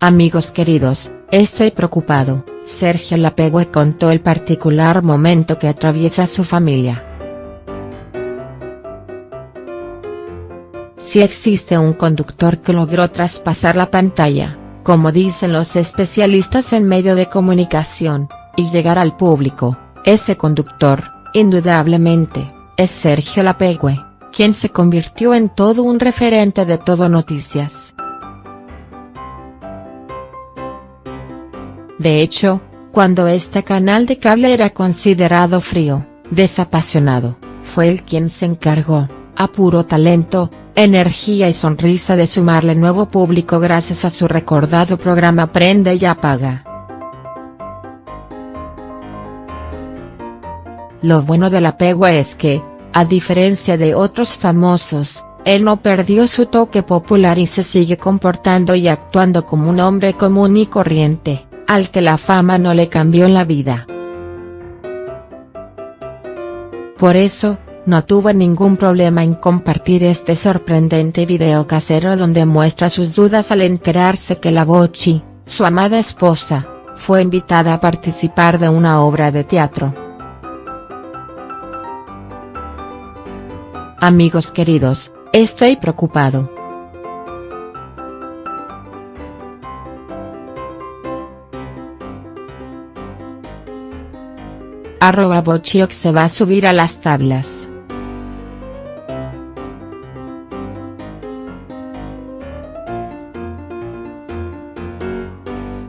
Amigos queridos, estoy preocupado, Sergio Lapegue contó el particular momento que atraviesa su familia. Si existe un conductor que logró traspasar la pantalla, como dicen los especialistas en medio de comunicación, y llegar al público, ese conductor, indudablemente, es Sergio Lapegue, quien se convirtió en todo un referente de todo noticias. De hecho, cuando este canal de cable era considerado frío, desapasionado, fue él quien se encargó, a puro talento, energía y sonrisa de sumarle nuevo público gracias a su recordado programa Prende y Apaga. Lo bueno del apego es que, a diferencia de otros famosos, él no perdió su toque popular y se sigue comportando y actuando como un hombre común y corriente al que la fama no le cambió la vida. Por eso, no tuvo ningún problema en compartir este sorprendente video casero donde muestra sus dudas al enterarse que la Bochi, su amada esposa, fue invitada a participar de una obra de teatro. Amigos queridos, estoy preocupado. Arroba Bochioc se va a subir a las tablas.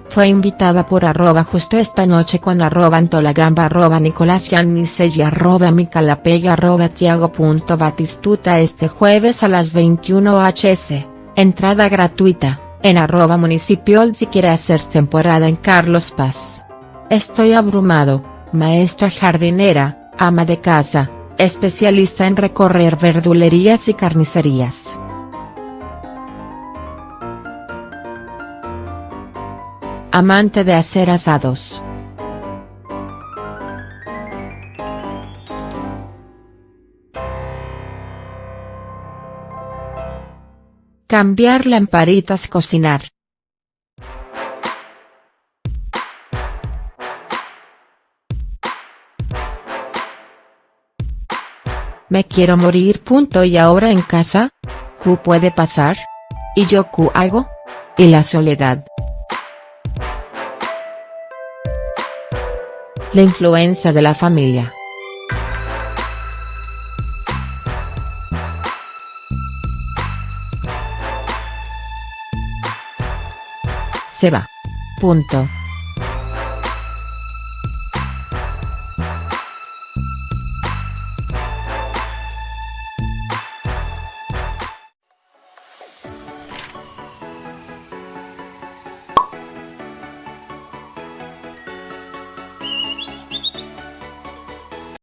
Fue invitada por arroba justo esta noche con arroba Antolagamba arroba Nicolás y arroba Micalapega arroba Tiago.batistuta este jueves a las 21 hs, entrada gratuita, en arroba municipio si quiere hacer temporada en Carlos Paz. Estoy abrumado, maestra jardinera, ama de casa, especialista en recorrer verdulerías y carnicerías. Amante de hacer asados. Cambiar lamparitas cocinar. Me quiero morir. Punto y ahora en casa. ¿Qué puede pasar? ¿Y yo qué hago? Y la soledad. La influencia de la familia. Se va. Punto.